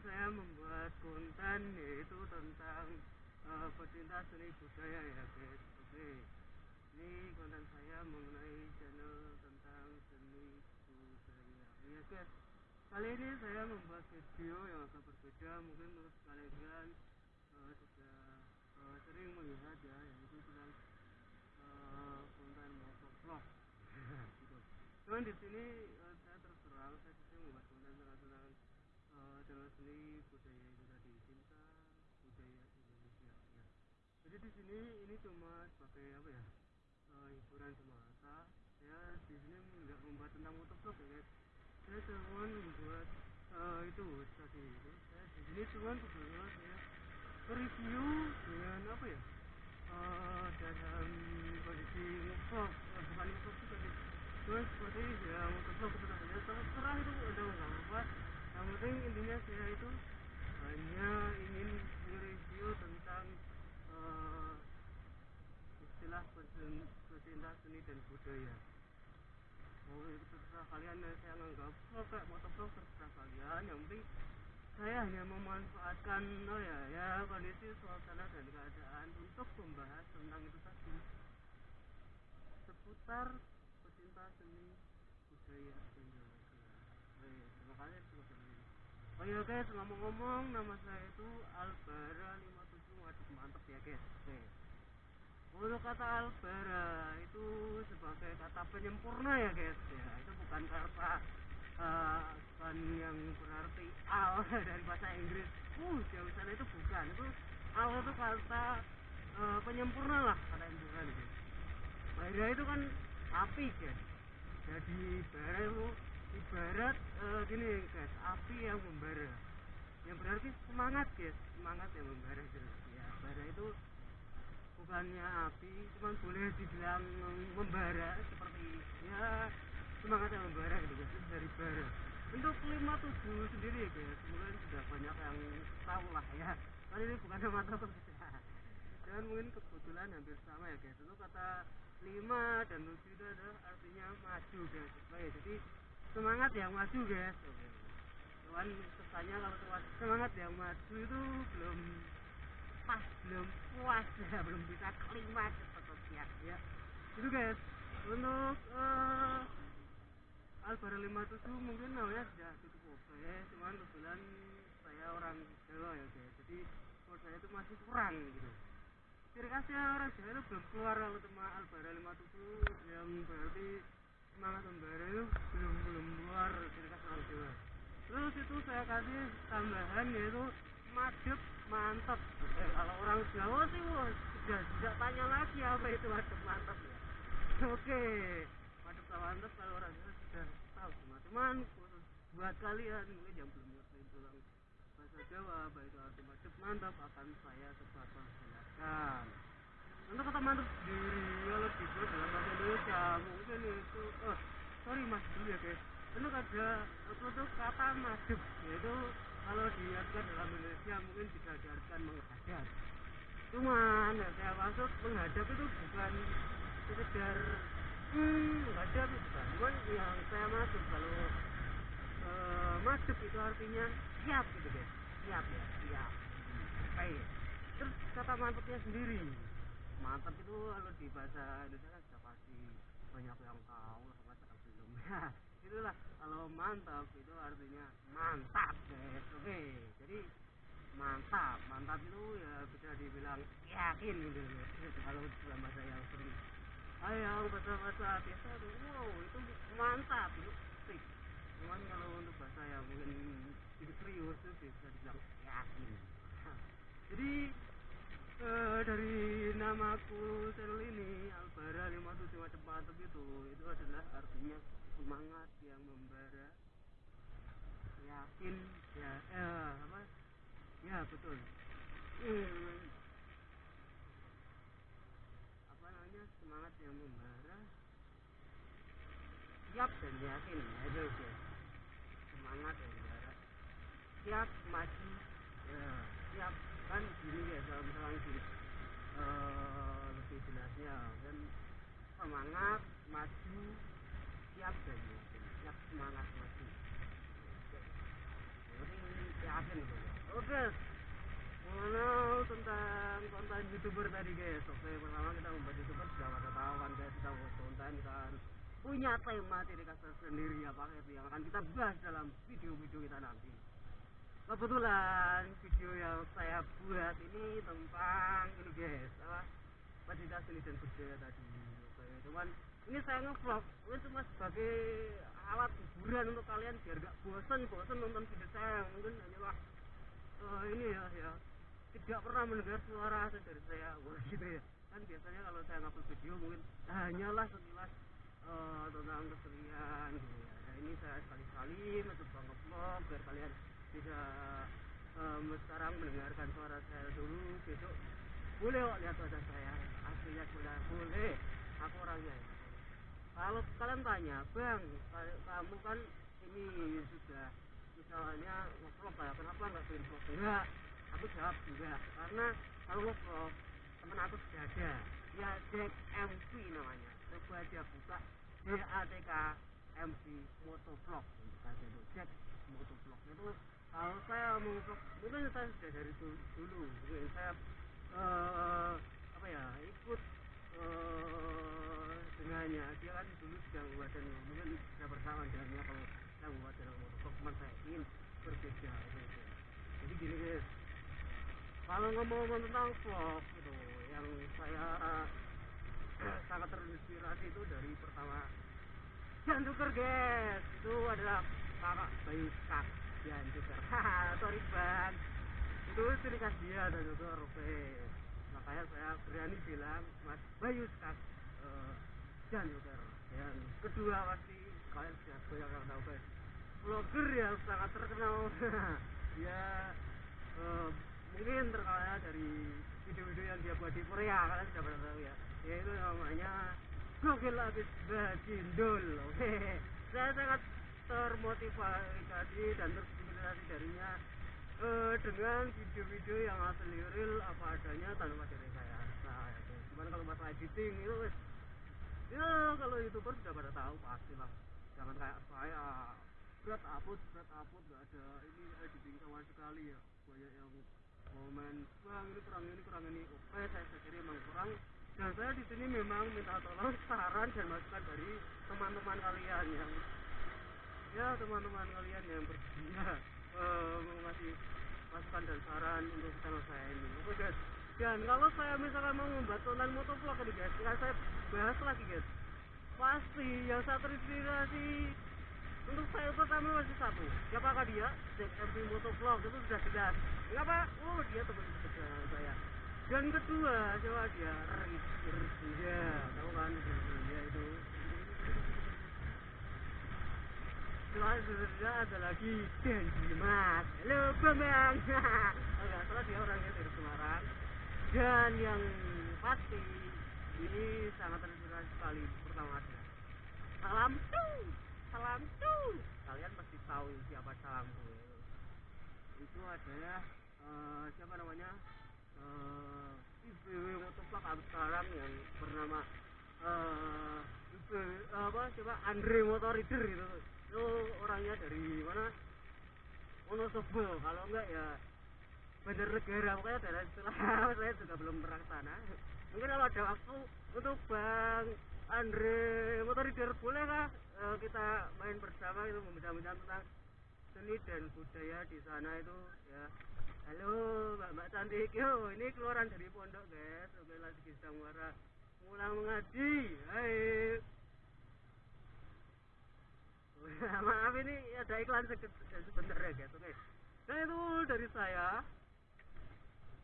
saya membuat konten yaitu tentang uh, pecinta seni budaya ya guys. Oke. Ini konten saya mengenai channel tentang seni budaya. Ya guys. Kali ini saya membuat video yang agak berbeda mungkin menurut kalian uh, sudah uh, sering melihat ya yaitu tentang uh, konten motovlog. gitu. Cuman di sini uh, saya terus terang saya juga membuat konten tentang channel seni budaya itu tadi cinta budaya Indonesia ya. Jadi di sini ini cuma sebagai apa ya uh, hiburan semata. Ya di sini nggak membuat tentang motovlog ya guys. Saya cuma membuat uh, itu tadi itu. Saya di sini cuma sebetulnya saya review dengan apa ya uh, dalam kondisi ngevlog uh, bukan juga sih cuma seperti ya motovlog itu tadi ya terserah itu udah nggak apa yang penting intinya saya itu hanya ingin mereview tentang uh, istilah pecinta seni dan budaya. Oh itu terserah kalian ya saya nganggap vlog kayak motovlog terserah kalian. Yang penting saya hanya memanfaatkan oh ya ya kondisi suasana dan keadaan untuk membahas tentang itu tadi. Seputar pecinta seni budaya Indonesia. Iya, Oh iya guys, ngomong-ngomong nama saya itu Albara 57 waduh mantep ya guys. Oke. Untuk kata Albara itu sebagai kata penyempurna ya guys ya. Itu bukan kata uh, bukan yang berarti al dari bahasa Inggris. Uh, jauh sana itu bukan. Itu al itu kata uh, penyempurna lah kata bukan guys. Bara itu kan api guys. Jadi bara itu ibarat uh, gini guys, api yang membara. Yang berarti semangat guys, semangat yang membara gitu. Ya, bara itu bukannya api, cuman boleh dibilang membara seperti ya semangat yang membara gitu guys dari bara. Untuk 57 sendiri guys mungkin sudah banyak yang tahu lah ya. Kan ini bukan nama toko dan mungkin kebetulan hampir sama ya guys. Itu kata 5 dan 7 itu adalah artinya maju guys. Jadi semangat yang maju guys. Cuman kesannya kalau semangat yang maju itu belum pas belum puas ya. Belum bisa kalimat seperti ya. Itu guys untuk uh, Albara 57 mungkin namanya sudah cukup oke. Cuman kebetulan saya orang Jawa ya guys. Jadi menurut saya itu masih kurang gitu. Ciri khasnya orang Jawa itu belum keluar kalau cuma Albara 57 yang berarti semangat membara itu belum belum keluar ciri khas orang Jawa terus itu saya kasih tambahan yaitu madep mantap oke kalau orang Jawa sih wah sudah tidak tanya lagi apa itu madep mantap ya oke madep mantap kalau orang Jawa sudah tahu cuman khusus buat kalian. Mungkin yang belum ngerti tentang bahasa Jawa baik arti madep mantap akan saya coba perjelaskan untuk kata mantap sendiri kalau dibuat dalam bahasa Indonesia. Mungkin itu oh sorry mas dulu ya guys. Untuk ada untuk kata madep yaitu kalau diartikan dalam Indonesia mungkin bisa diartikan menghadap. Cuman yang saya maksud menghadap itu bukan sekedar hmm menghadap bukan. Cuman yang saya maksud kalau uh, madep itu artinya siap gitu guys. Siap ya siap. Oke terus kata mantapnya sendiri mantap itu kalau di bahasa Indonesia kan sudah pasti banyak yang tahu sama belum. Ya itulah. Kalau mantap itu artinya mantap guys. Oke jadi mantap. Mantap itu ya bisa dibilang yakin gitu kalau dalam bahasa yang sering. Ayo bahasa bahasa biasa itu wow itu mantap itu fix cuman kalau untuk bahasa yang mungkin serius itu bisa dibilang yakin. Jadi uh, dari namaku channel ini Albara 57 macam mantap itu itu adalah artinya semangat yang membara yakin ya eh, apa? Ya betul. Hmm, apa namanya? Semangat yang membara. Siap dan yakin ya itu semangat yang membara. Siap maju ya kan gini ya kalau misalnya gini. Uh, lebih jelasnya. Kan semangat maju siap dan siap semangat maju. Berarti yakin gitu oke. Ngono tentang konten youtuber tadi guys. Oke pertama kita membuat youtuber sudah pada tahu kan guys. Kita buat konten kan punya tema ciri khas sendiri apa itu yang akan kita bahas dalam video-video kita nanti Kebetulan video yang saya buat ini tentang ini guys. Apa? Pencinta seni dan budaya tadi. Cuman ini saya ngevlog. Ini cuma sebagai alat hiburan untuk kalian biar gak bosen-bosen nonton video saya. Mungkin hanyalah uh, ini ya ya. Tidak pernah mendengar suara asli dari saya. Wah gitu ya. Kan biasanya kalau saya ngupload video mungkin hanyalah sekilas uh, tentang kesenian gitu ya. Nah, ini saya sekali-sekali mencoba ngevlog biar kalian bisa um, sekarang mendengarkan suara saya dulu besok boleh kok lihat wajah saya. Aslinya sudah boleh. Aku orangnya. Ya. kalau kalian tanya bang kamu kan ini sudah misalnya ngevlog lah kenapa nggak bikin vlog enggak aku jawab enggak karena kalau ngevlog temen aku sudah ada. Ya Jack MC namanya. Coba aja buka. J A T K MC Motovlog Jack Motovlog itu kalau saya vlog mungkin saya sudah dari dulu, saya uh, apa ya ikut uh, dengannya dia kan dulu sudah membuat dan mungkin bisa bersama dengannya kalau saya membuat channel motovlog cuman saya ingin berbeda gitu. jadi gini guys kalau ngomong tentang vlog itu yang saya sangat terinspirasi itu dari pertama. Jan Tuker guys itu adalah kakak Bayu Skak Tuker haha sorry bang. Itu ciri khas dia dan Tuker oke makanya saya berani bilang Mas Bayu Skak uh, Tuker yang kedua pasti. Kalian sudah banyak yang tahu guys. Vlogger yang sangat terkenal. Dia uh, mungkin terkenal dari video-video yang dia buat di Korea. Kalian sudah pernah tahu ya? Yaitu namanya Gokil Abis Bajindul oke saya sangat termotivasi dan terinspirasi darinya uh, dengan video-video yang asli real apa adanya tanpa dari saya nah itu cuman kalau masalah editing itu ya kalau youtuber sudah pada tahu pasti lah. Jangan kayak saya berat upload berat upload gak ada ini editing sama sekali ya. Banyak yang komen bang ini kurang ini kurang ini. Oke saya sendiri memang kurang. Dan saya di sini memang minta tolong saran dan masukan dari teman-teman kalian yang ya teman-teman kalian yang bersedia uh, ngasih masukan dan saran untuk channel saya ini. Oke guys. Dan kalau saya misalkan mau membuat konten motovlog ini guys. Saya bahas lagi guys. Pasti yang saya terinspirasi untuk saya pertama masih satu. Siapakah dia? ZMP Motovlog itu sudah jelas. Kenapa? Oh dia teman dekat saya. Dan kedua siapa dia? Rizky tahu kan? Dia itu selanjutnya ada lagi Den Dimas halo Bambang enggak salah dia orangnya dari Semarang dan yang pasti ini sangat terinspirasi sekali pertama adalah salam tuh salam tuh kalian pasti tahu siapa salamku itu adalah uh, siapa namanya uh, IBW motovlog sekarang yang bernama uh, IB, apa siapa Andre Motor Reader itu itu orangnya dari mana? Wonosobo. Kalau enggak ya Bandar Negara pokoknya daerah setelah saya juga belum pernah sana. Mungkin kalau ada waktu untuk Bang Andre Motor Reader boleh kah uh, kita main bersama itu membincang-bincang tentang seni dan budaya di sana itu ya. Halo mbak mbak cantik. Yo ini keluaran dari pondok guys. Oke lagi sedang muara mulai mengaji. Hai maaf ini ada iklan sebentar ya guys. Oke. Nah itu dari saya.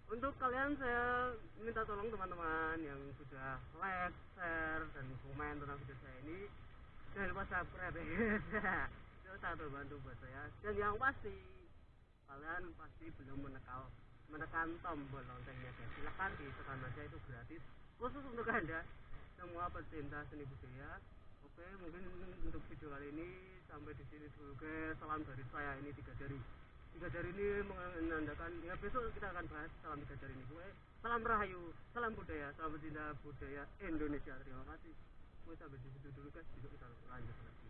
Untuk kalian saya minta tolong teman-teman yang sudah like, share, dan komen tentang video saya ini jangan lupa subscribe ya itu satu bantu buat saya. Dan yang pasti kalian pasti belum menekan menekan tombol loncengnya guys. Silahkan ditekan aja itu gratis. Khusus untuk anda semua pecinta seni budaya. Oke mungkin untuk video kali ini sampai di sini dulu. Guys salam dari saya ini tiga jari. Tiga jari ini menandakan ya besok kita akan bahas salam tiga jari ini. Gue salam rahayu salam budaya salam pecinta budaya Indonesia. Terima kasih. Gue sampai di situ dulu guys. Besok kita lanjut lagi